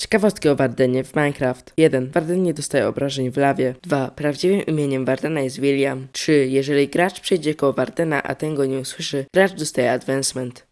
Ciekawostki o Wardenie w Minecraft. 1. Warden nie dostaje obrażeń w lawie. 2. Prawdziwym imieniem Wardena jest William. 3. Jeżeli gracz przejdzie koło Wardena, a ten go nie usłyszy, gracz dostaje advancement.